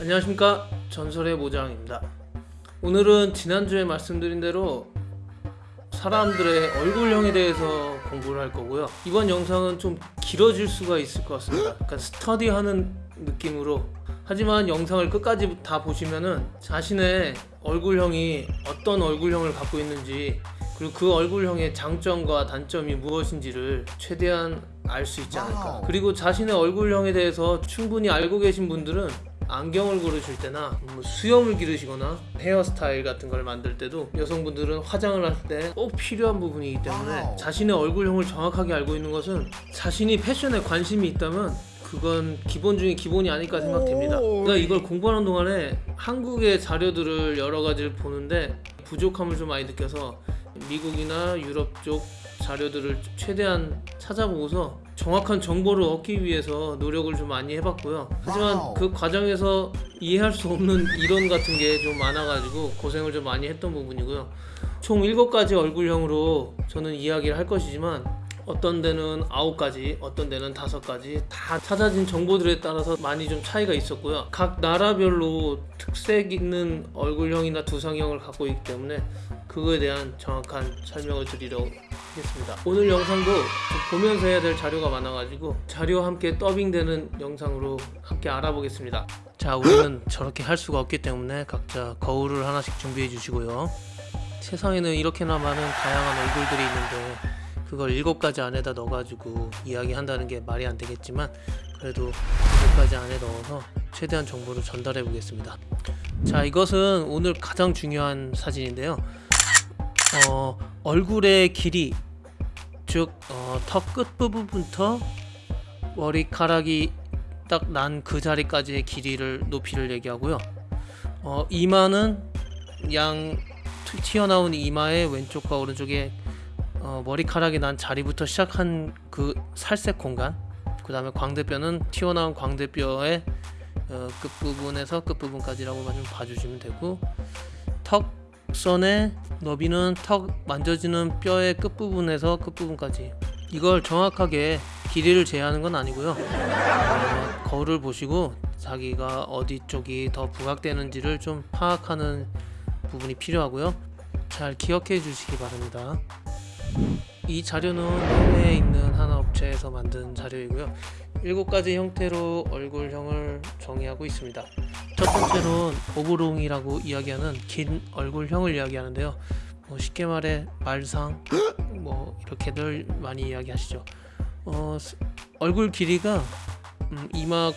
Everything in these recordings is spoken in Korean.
안녕하십니까. 전설의 모장입니다. 오늘은 지난주에 말씀드린 대로 사람들의 얼굴형에 대해서 공부를 할 거고요. 이번 영상은 좀 길어질 수가 있을 것 같습니다. 약간 스터디하는 느낌으로. 하지만 영상을 끝까지 다 보시면은 자신의 얼굴형이 어떤 얼굴형을 갖고 있는지 그리고 그 얼굴형의 장점과 단점이 무엇인지를 최대한 알 수 있지 않을까. 그리고 자신의 얼굴형에 대해서 충분히 알고 계신 분들은 안경을 고르실 때나 뭐 수염을 기르시거나 헤어스타일 같은 걸 만들 때도 여성분들은 화장을 할 때 꼭 필요한 부분이기 때문에. 자신의 얼굴형을 정확하게 알고 있는 것은 자신이 패션에 관심이 있다면 그건 기본 중에 기본이 아닐까 생각됩니다. 오. 그러니까 이걸 공부하는 동안에 한국의 자료들을 여러 가지를 보는데 부족함을 좀 많이 느껴서 미국이나 유럽 쪽 자료들을 최대한 찾아보고서 정확한 정보를 얻기 위해서 노력을 좀 많이 해봤고요. 하지만 와우. 그 과정에서 이해할 수 없는 이론 같은 게 좀 많아가지고 고생을 좀 많이 했던 부분이고요. 총 7가지 얼굴형으로 저는 이야기를 할 것이지만 어떤 데는 9가지, 어떤 데는 5가지 다 찾아진 정보들에 따라서 많이 좀 차이가 있었고요. 각 나라별로 특색 있는 얼굴형이나 두상형을 갖고 있기 때문에 그거에 대한 정확한 설명을 드리려고 하겠습니다. 오늘 영상도 좀 보면서 해야 될 자료가 많아가지고 자료와 함께 더빙되는 영상으로 함께 알아보겠습니다. 자, 우리는 저렇게 할 수가 없기 때문에 각자 거울을 하나씩 준비해 주시고요. 세상에는 이렇게나 많은 다양한 얼굴들이 있는데 그걸 일곱 가지 안에다 넣어가지고 이야기한다는 게 말이 안 되겠지만 그래도 일곱 가지 안에 넣어서 최대한 정보를 전달해 보겠습니다. 자, 이것은 오늘 가장 중요한 사진인데요. 어, 얼굴의 길이 즉 어, 턱 끝부분부터 머리카락이 딱 난 그 자리까지의 길이를 높이를 얘기하고요. 어, 이마는 양 튀- 튀어나온 이마의 왼쪽과 오른쪽에 어, 머리카락이 난 자리부터 시작한 그 살색 공간 그 다음에 광대뼈는 튀어나온 광대뼈의 어, 끝부분에서 끝부분까지라고 좀 봐주시면 되고 턱선의 너비는 턱 만져지는 뼈의 끝부분에서 끝부분까지. 이걸 정확하게 길이를 제하는 건 아니고요. 어, 거울을 보시고 자기가 어디 쪽이 더 부각되는지를 좀 파악하는 부분이 필요하고요. 잘 기억해 주시기 바랍니다 이 자료는 해외에 있는 한 업체에서 만든 자료이고요. 일곱 가지 형태로 얼굴형을 정의하고 있습니다. 첫 번째로는 오브롱이라고 이야기하는 긴 얼굴형을 이야기하는데요. 뭐 쉽게 말해 말상 뭐 이렇게들 많이 이야기하시죠. 어, 스- 얼굴 길이가 음, 이마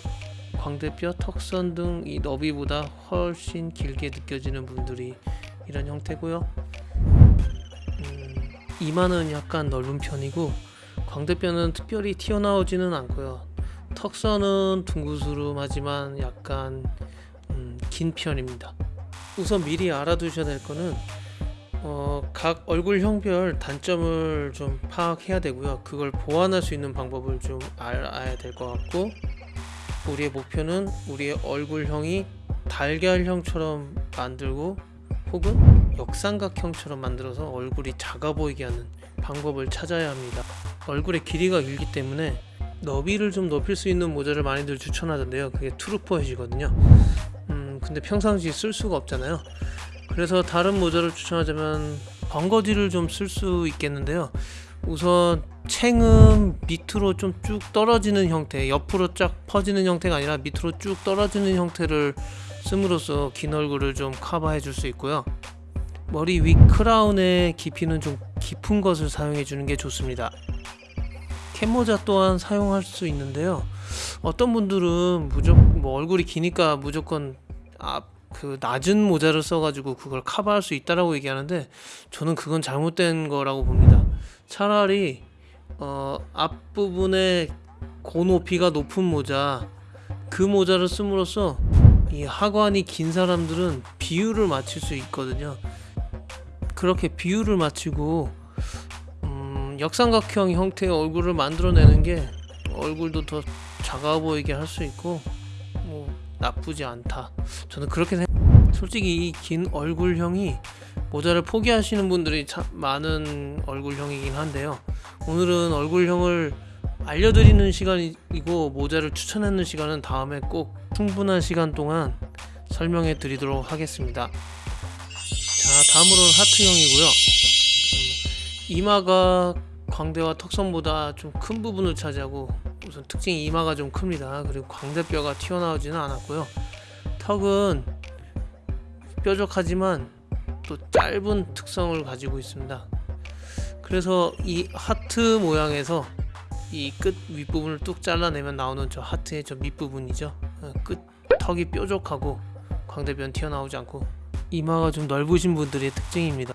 광대뼈, 턱선 등 이 너비보다 훨씬 길게 느껴지는 분들이 이런 형태고요. 음, 이마는 약간 넓은 편이고 광대뼈는 특별히 튀어나오지는 않고요. 턱선은 둥그스름하지만 약간 음, 긴 편입니다. 우선 미리 알아두셔야 될 거는 어, 각 얼굴형별 단점을 좀 파악해야 되고요. 그걸 보완할 수 있는 방법을 좀 알아야 될 것 같고 우리의 목표는 우리의 얼굴형이 달걀형처럼 만들고 혹은 역삼각형처럼 만들어서 얼굴이 작아 보이게 하는 방법을 찾아야 합니다. 얼굴의 길이가 길기 때문에 너비를 좀 높일 수 있는 모자를 많이들 추천하던데요. 그게 trooper hat이거든요. 음, 근데 평상시에 쓸 수가 없잖아요. 그래서 다른 모자를 추천하자면 벙거지를 좀 쓸 수 있겠는데요. 우선 챙은 밑으로 좀 쭉 떨어지는 형태, 옆으로 쫙 퍼지는 형태가 아니라 밑으로 쭉 떨어지는 형태를 씀으로써 긴 얼굴을 좀 커버해 줄 수 있고요. 머리 위 크라운의 깊이는 좀 깊은 것을 사용해 주는 게 좋습니다. 캡모자 또한 사용할 수 있는데요. 어떤 분들은 무조건 뭐 얼굴이 기니까 무조건 앞 그 낮은 모자를 써가지고 그걸 커버할 수 있다라고 얘기하는데 저는 그건 잘못된 거라고 봅니다. 차라리 어, 앞부분에 고높이가 높은 모자 그 모자를 씀으로써 이 하관이 긴 사람들은 비율을 맞출 수 있거든요. 그렇게 비율을 맞추고 음, 음, 역삼각형 형태의 얼굴을 만들어내는 게 얼굴도 더 작아 보이게 할 수 있고 뭐 나쁘지 않다. 저는 그렇게 생각. 솔직히 이 긴 얼굴형이 모자를 포기하시는 분들이 참 많은 얼굴형이긴 한데요. 오늘은 얼굴형을 알려드리는 시간이고 모자를 추천하는 시간은 다음에 꼭 충분한 시간 동안 설명해 드리도록 하겠습니다. 자, 다음으로는 하트형이고요. 음, 이마가 광대와 턱선보다 좀 큰 부분을 차지하고 우선 특징이 이마가 좀 큽니다. 그리고 광대뼈가 튀어나오지는 않았고요. 턱은 뾰족하지만 또 짧은 특성을 가지고 있습니다. 그래서 이 하트 모양에서 이 끝 윗부분을 뚝 잘라내면 나오는 저 하트의 저 밑부분이죠. 어, 끝 턱이 뾰족하고 광대뼈는 튀어나오지 않고 이마가 좀 넓으신 분들의 특징입니다.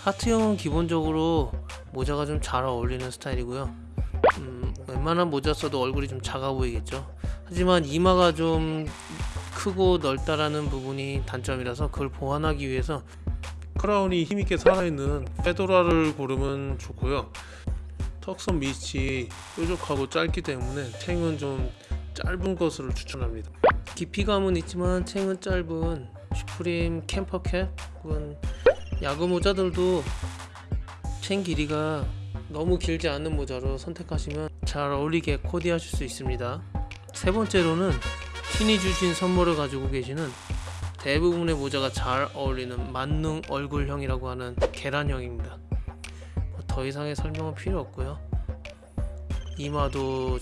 하트형은 기본적으로 모자가 좀 잘 어울리는 스타일이고요. 음, 웬만한 모자 써도 얼굴이 좀 작아 보이겠죠. 하지만 이마가 좀 크고 넓다라는 부분이 단점이라서 그걸 보완하기 위해서 크라운이 힘있게 살아있는 페도라를 고르면 좋고요 턱선 밑이 뾰족하고 짧기 때문에 챙은 좀 짧은 것을 추천합니다 깊이감은 있지만 챙은 짧은 슈프림 캠퍼캡 혹은 야구 모자들도 챙 길이가 너무 길지 않은 모자로 선택하시면 잘 어울리게 코디하실 수 있습니다 세 번째로는 신이 주신 선물을 가지고 계시는 대부분의 모자가 잘 어울리는 만능 얼굴형이라고 하는 계란형입니다. 뭐더 이상의 설명은 필요 없고요. 이마도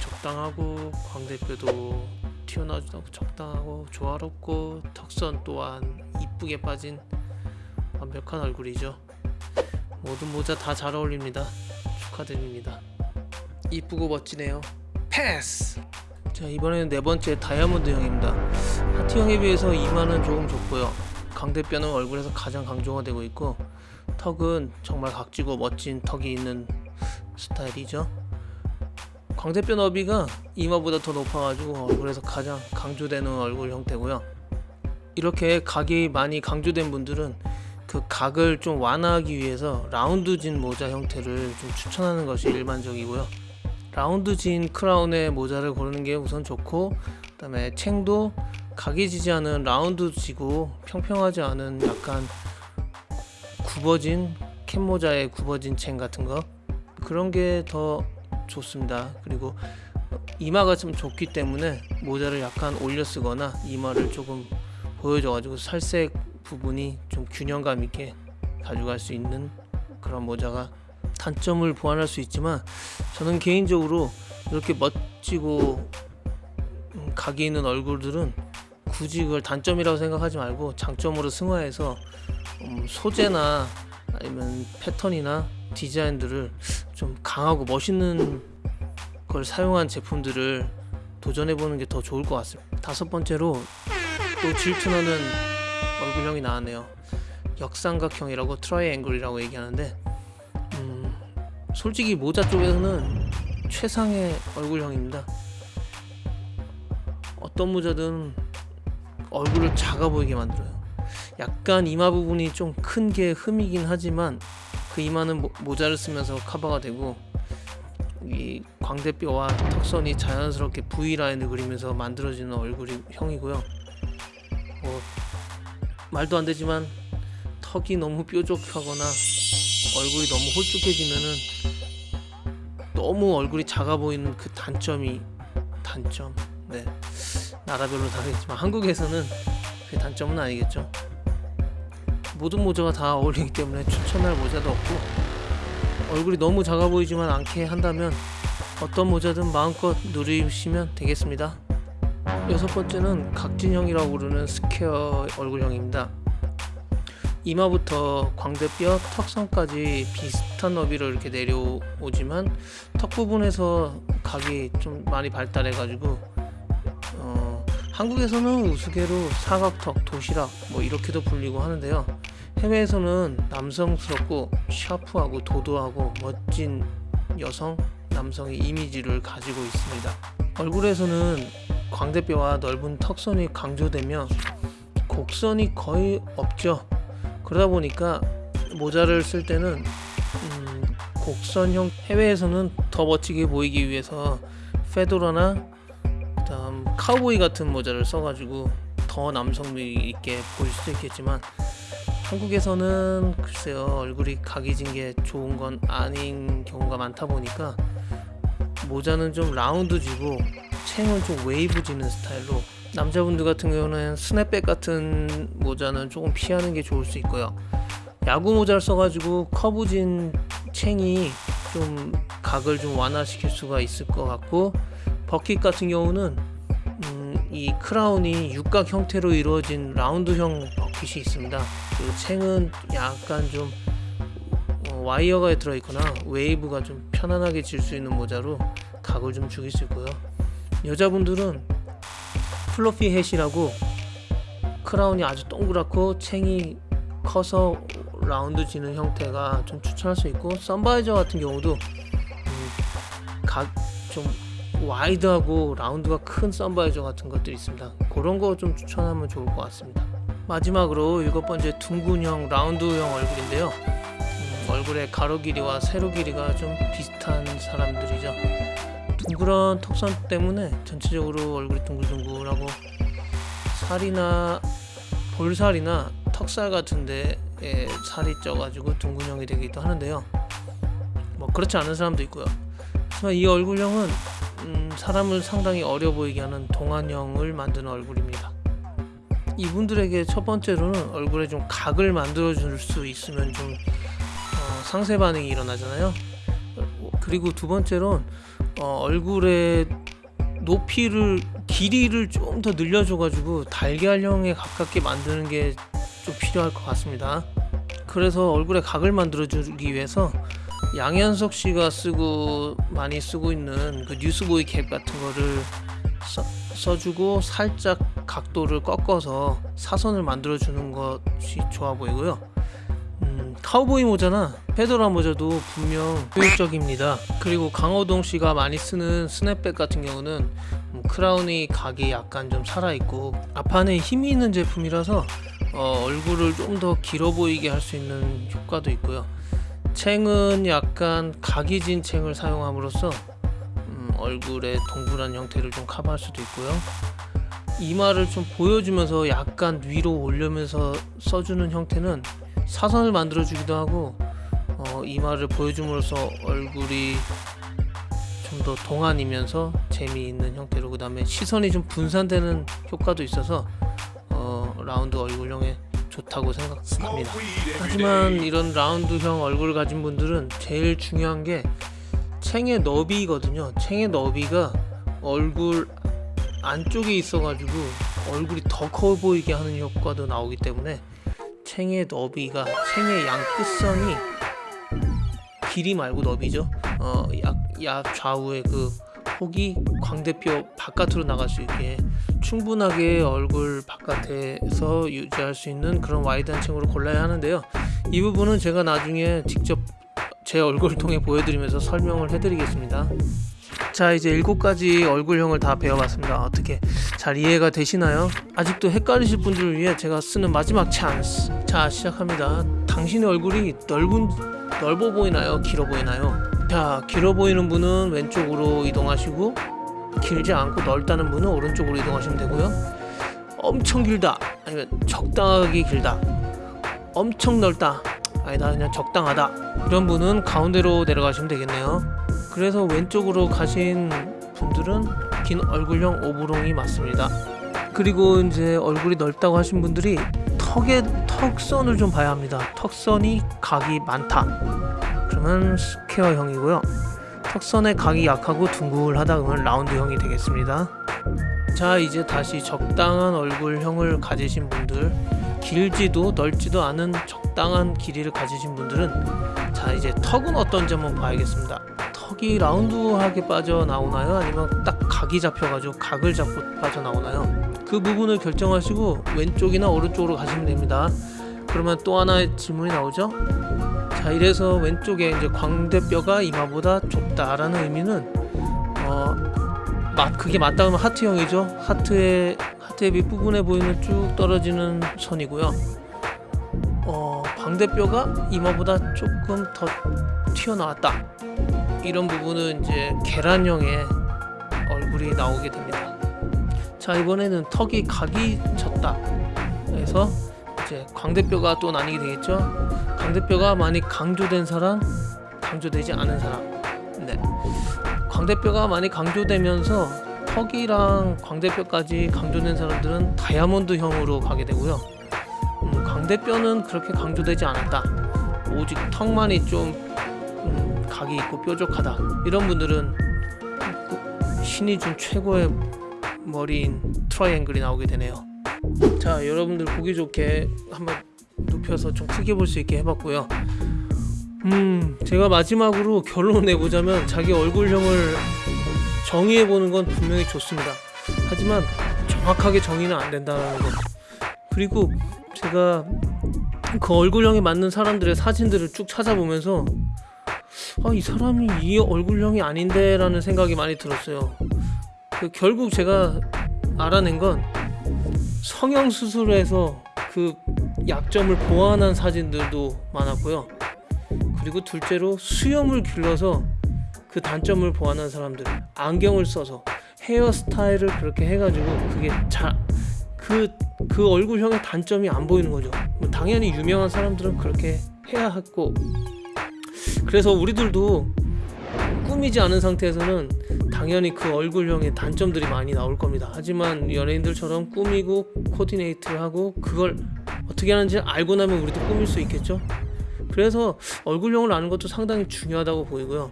적당하고 광대뼈도 튀어나오지도 적당하고 조화롭고 턱선 또한 이쁘게 빠진 완벽한 얼굴이죠. 모든 모자 다 잘 어울립니다. 축하드립니다. 이쁘고 멋지네요. 패스! 자 이번에는 네 번째 다이아몬드 형입니다. 하트형에 비해서 이마는 조금 좁고요. 광대뼈는 얼굴에서 가장 강조가 되고 있고 턱은 정말 각지고 멋진 턱이 있는 스타일이죠. 광대뼈 너비가 이마보다 더 높아가지고 얼굴에서 가장 강조되는 얼굴 형태고요. 이렇게 각이 많이 강조된 분들은 그 각을 좀 완화하기 위해서 라운드진 모자 형태를 좀 추천하는 것이 일반적이고요. 라운드진 크라운의 모자를 고르는 게 우선 좋고 그 다음에 챙도 각이 지지 않은 라운드지고 평평하지 않은 약간 굽어진 캡 모자의 굽어진 챙 같은 거 그런 게 더 좋습니다. 그리고 이마가 좀 좁기 때문에 모자를 약간 올려 쓰거나 이마를 조금 보여줘 가지고 살색 부분이 좀 균형감 있게 가져갈 수 있는 그런 모자가 단점을 보완할 수 있지만 저는 개인적으로 이렇게 멋지고 음, 각이 있는 얼굴들은 굳이 그걸 단점이라고 생각하지 말고 장점으로 승화해서 음, 소재나 아니면 패턴이나 디자인들을 좀 강하고 멋있는 걸 사용한 제품들을 도전해 보는 게 더 좋을 것 같습니다. 다섯 번째로 또 질투나는 얼굴형이 나왔네요. 역삼각형이라고 triangle이라고 얘기하는데 음, 솔직히 모자 쪽에서는 최상의 얼굴형입니다. 어떤 모자든 얼굴을 작아 보이게 만들어요. 약간 이마 부분이 좀 큰 게 흠이긴 하지만 그 이마는 모, 모자를 쓰면서 커버가 되고 이 광대뼈와 턱선이 자연스럽게 V 라인을 그리면서 만들어지는 얼굴이 형이고요. 뭐 말도 안 되지만 턱이 너무 뾰족하거나 얼굴이 너무 홀쭉해지면은 너무 얼굴이 작아 보이는 그 단점이 단점. 네. 나라별로 다르겠지만 한국에서는 그 단점은 아니겠죠. 모든 모자가 다 어울리기 때문에 추천할 모자도 없고 얼굴이 너무 작아 보이지만 않게 한다면 어떤 모자든 마음껏 누리시면 되겠습니다. 여섯 번째는 각진형이라고 부르는 square 얼굴형입니다. 이마부터 광대뼈, 턱선까지 비슷한 너비로 이렇게 내려오지만 턱 부분에서 각이 좀 많이 발달해 가지고 어, 한국에서는 우스개로 사각턱, 도시락 뭐 이렇게도 불리고 하는데요. 해외에서는 남성스럽고 샤프하고 도도하고 멋진 여성, 남성의 이미지를 가지고 있습니다. 얼굴에서는 광대뼈와 넓은 턱선이 강조되며 곡선이 거의 없죠. 그러다 보니까 모자를 쓸 때는 음, 곡선형 해외에서는 더 멋지게 보이기 위해서 페도라나 그다음 카우보이 같은 모자를 써가지고 더 남성미 있게 보일 수도 있겠지만 한국에서는 글쎄요 얼굴이 각이진 게 좋은 건 아닌 경우가 많다 보니까 모자는 좀 라운드 지고 챙은 좀 웨이브 지는 스타일로 남자분들 같은 경우는 스냅백 같은 모자는 조금 피하는 게 좋을 수 있고요 야구 모자를 써가지고 커브진 챙이 좀 각을 좀 완화시킬 수가 있을 것 같고 버킷 같은 경우는 음, 이 크라운이 육각 형태로 이루어진 라운드형 버킷이 있습니다. 그리고 챙은 약간 좀 어, 와이어가 들어있거나 웨이브가 좀 편안하게 질 수 있는 모자로 각을 좀 죽일 수 있고요. 여자분들은 floppy hat이라고 크라운이 아주 동그랗고 챙이 커서 라운드 지는 형태가 좀 추천할 수 있고 sun visor 같은 경우도 음, 각좀 wide하고 라운드가 큰 sun visor 같은 것들이 있습니다. 그런 거 좀 추천하면 좋을 것 같습니다. 마지막으로 일곱 번째 둥근형 라운드형 얼굴인데요. 음, 얼굴의 가로 길이와 세로 길이가 좀 비슷한 사람들이죠. 둥그런 턱선 때문에 전체적으로 얼굴이 둥글둥글하고 살이나 볼살이나 턱살 같은데 에 살이 쪄가지고 둥근형이 되기도 하는데요. 뭐 그렇지 않은 사람도 있고요. 하지만 이 얼굴형은 음, 사람을 상당히 어려 보이게 하는 동안형을 만드는 얼굴입니다. 이분들에게 첫 번째로는 얼굴에 좀 각을 만들어 줄 수 있으면 좀 어, 상세 반응이 일어나잖아요. 어, 그리고 두 번째로는 어, 얼굴의 높이를 길이를 좀 더 늘려줘 가지고 달걀형에 가깝게 만드는 게 좀 필요할 것 같습니다. 그래서 얼굴에 각을 만들어 주기 위해서 양현석 씨가 쓰고 많이 쓰고 있는 그 뉴스보이 캡 같은 거를 써, 써주고 살짝 각도를 꺾어서 사선을 만들어 주는 것이 좋아 보이고요. 음, 카우보이 모자나 페도라 모자도 분명 효율적입니다. 그리고 강호동 씨가 많이 쓰는 스냅백 같은 경우는 음, 크라운이 각이 약간 좀 살아있고 앞판에 힘이 있는 제품이라서 어, 얼굴을 좀 더 길어 보이게 할 수 있는 효과도 있고요. 챙은 약간 각이 진 챙을 사용함으로써 음, 얼굴의 동그란 형태를 좀 커버할 수도 있고요. 이마를 좀 보여주면서 약간 위로 올려면서 써주는 형태는 사선을 만들어 주기도 하고 어, 이마를 보여줌으로써 얼굴이 좀 더 동안이면서 재미있는 형태로 그 다음에 시선이 좀 분산되는 효과도 있어서 어, 라운드 얼굴형에 좋다고 생각합니다. 하지만 이런 라운드형 얼굴을 가진 분들은 제일 중요한 게 챙의 너비거든요. 챙의 너비가 얼굴 안쪽에 있어가지고 얼굴이 더 커 보이게 하는 효과도 나오기 때문에 챙의 너비가 챙의 양 끝선이 길이 말고 너비죠. 어, 약, 약 좌우의 그 폭이 광대뼈 바깥으로 나갈 수 있게 충분하게 얼굴 바깥에서 유지할 수 있는 그런 와이드한 층으로 골라야 하는데요. 이 부분은 제가 나중에 직접 제 얼굴을 통해 보여드리면서 설명을 해드리겠습니다. 자 이제 일곱 가지 얼굴형을 다 배워봤습니다. 어떻게 잘 이해가 되시나요? 아직도 헷갈리실 분들을 위해 제가 쓰는 마지막 찬스. 자 시작합니다. 당신의 얼굴이 넓은 넓어 보이나요? 길어 보이나요? 자 길어 보이는 분은 왼쪽으로 이동하시고 길지 않고 넓다는 분은 오른쪽으로 이동하시면 되고요. 엄청 길다 아니면 적당하게 길다 엄청 넓다 아니다 그냥 적당하다 이런 분은 가운데로 내려가시면 되겠네요. 그래서 왼쪽으로 가신 분들은 긴 얼굴형 oblong이 맞습니다. 그리고 이제 얼굴이 넓다고 하신 분들이 턱의 턱선을 좀 봐야 합니다. 턱선이 각이 많다. 그러면 square형이고요. 턱선의 각이 약하고 둥글하다 그러면 라운드형이 되겠습니다. 자 이제 다시 적당한 얼굴형을 가지신 분들 길지도 넓지도 않은 적당한 길이를 가지신 분들은 자 이제 턱은 어떤지 한번 봐야겠습니다. 턱이 라운드하게 빠져나오나요? 아니면 딱 각이 잡혀가지고 각을 잡고 빠져나오나요? 그 부분을 결정하시고 왼쪽이나 오른쪽으로 가시면 됩니다. 그러면 또 하나의 질문이 나오죠? 자 이래서 왼쪽에 이제 광대뼈가 이마보다 좁다라는 의미는 어 맞, 그게 맞다 그러면 하트형이죠. 하트의 하트의 밑부분에 보이는 쭉 떨어지는 선이고요. 어 광대뼈가 이마보다 조금 더 튀어나왔다. 이런 부분은 이제 계란형의 얼굴이 나오게 됩니다. 자 이번에는 턱이 각이 쳤다. 그래서 이제 광대뼈가 또 나뉘게 되겠죠. 광대뼈가 많이 강조된 사람, 강조되지 않은 사람. 네. 광대뼈가 많이 강조되면서 턱이랑 광대뼈까지 강조된 사람들은 다이아몬드형으로 가게 되고요. 음, 광대뼈는 그렇게 강조되지 않았다. 오직 턱만이 좀 음, 각이 있고 뾰족하다. 이런 분들은 신이 준 최고의 머리인 트라이앵글이 나오게 되네요. 자, 여러분들 보기 좋게 한번 눕혀서 좀 크게 볼 수 있게 해봤고요. 음, 제가 마지막으로 결론 내보자면 자기 얼굴형을 정의해 보는 건 분명히 좋습니다. 하지만 정확하게 정의는 안 된다는 것. 그리고 제가 그 얼굴형에 맞는 사람들의 사진들을 쭉 찾아보면서 아, 이 사람이 이 얼굴형이 아닌데 라는 생각이 많이 들었어요. 그 결국 제가 알아낸 건 성형 수술에서 그 약점을 보완한 사진들도 많았고요. 그리고 둘째로 수염을 길러서 그 단점을 보완한 사람들 안경을 써서 헤어스타일을 그렇게 해가지고 그게 잘그 그 얼굴형의 단점이 안 보이는 거죠. 뭐 당연히 유명한 사람들은 그렇게 해야 했고 그래서 우리들도 꾸미지 않은 상태에서는 당연히 그 얼굴형의 단점들이 많이 나올 겁니다. 하지만 연예인들처럼 꾸미고 코디네이트를 하고 그걸 어떻게 하는지 알고 나면 우리도 꾸밀 수 있겠죠. 그래서 얼굴형을 아는 것도 상당히 중요하다고 보이고요.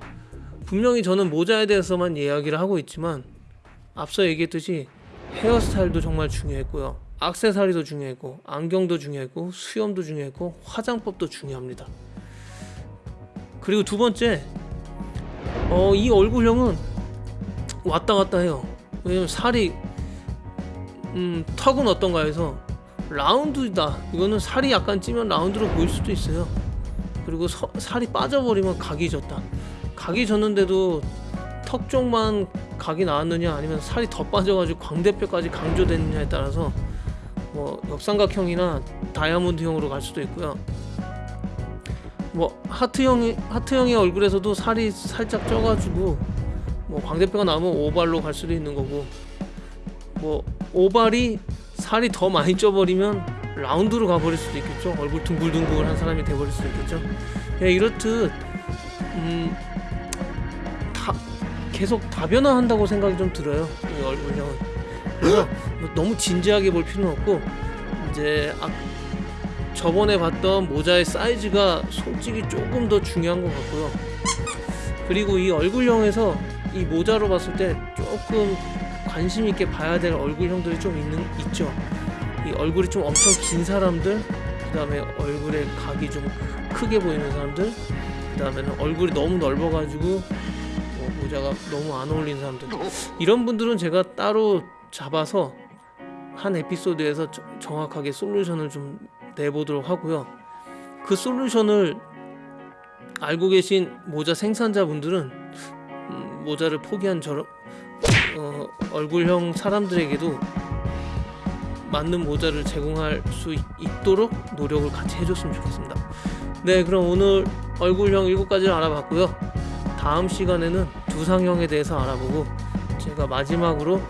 분명히 저는 모자에 대해서만 이야기를 하고 있지만 앞서 얘기했듯이 헤어스타일도 정말 중요했고요. 악세사리도 중요했고 안경도 중요했고 수염도 중요했고 화장법도 중요합니다. 그리고 두 번째 어, 이 얼굴형은 왔다 갔다 해요. 왜냐면 살이 음, 턱은 어떤가 해서 라운드다. 이거는 살이 약간 찌면 라운드로 보일 수도 있어요. 그리고 서, 살이 빠져버리면 각이 졌다. 각이 졌는데도 턱 쪽만 각이 나왔느냐 아니면 살이 더 빠져가지고 광대뼈까지 강조됐느냐에 따라서 뭐 역삼각형이나 다이아몬드형으로 갈 수도 있고요. 뭐 하트형이 하트형의 얼굴에서도 살이 살짝 쪄가지고 뭐 광대뼈가 나오면 오발로 갈 수도 있는 거고 뭐 오발이 살이 더 많이 쪄버리면 라운드로 가버릴 수도 있겠죠. 얼굴 둥글둥글한 사람이 돼버릴 수도 있겠죠. 예, 이렇듯 음, 다 계속 다변화한다고 생각이 좀 들어요. 이 얼굴형은. 그래서 뭐 너무 진지하게 볼 필요는 없고 이제 아, 저번에 봤던 모자의 사이즈가 솔직히 조금 더 중요한 것 같고요. 그리고 이 얼굴형에서 이 모자로 봤을 때 조금 관심 있게 봐야 될 얼굴형들이 좀 있는 있죠. 이 얼굴이 좀 엄청 긴 사람들, 그 다음에 얼굴에 각이 좀 크게 보이는 사람들, 그 다음에는 얼굴이 너무 넓어가지고 뭐 모자가 너무 안 어울리는 사람들. 이런 분들은 제가 따로 잡아서 한 에피소드에서 저- 정확하게 솔루션을 좀 내보도록 하고요. 그 솔루션을 알고 계신 모자 생산자분들은 음, 모자를 포기한 저런 어, 얼굴형 사람들에게도 맞는 모자를 제공할 수 있- 있도록 노력을 같이 해줬으면 좋겠습니다. 네, 그럼 오늘 얼굴형 7가지를 알아봤고요. 다음 시간에는 두상형에 대해서 알아보고 제가 마지막으로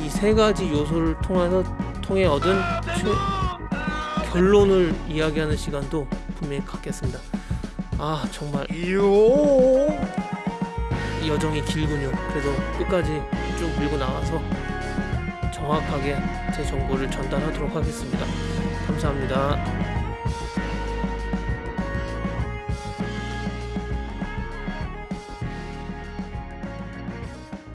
이 세 가지 요소를 통해서 통해 얻은 최- 결론을 이야기하는 시간도 분명히 갖겠습니다. 아 정말 여정이 길군요. 그래도 끝까지 쭉 밀고 나가서 정확하게 제 정보를 전달하도록 하겠습니다. 감사합니다.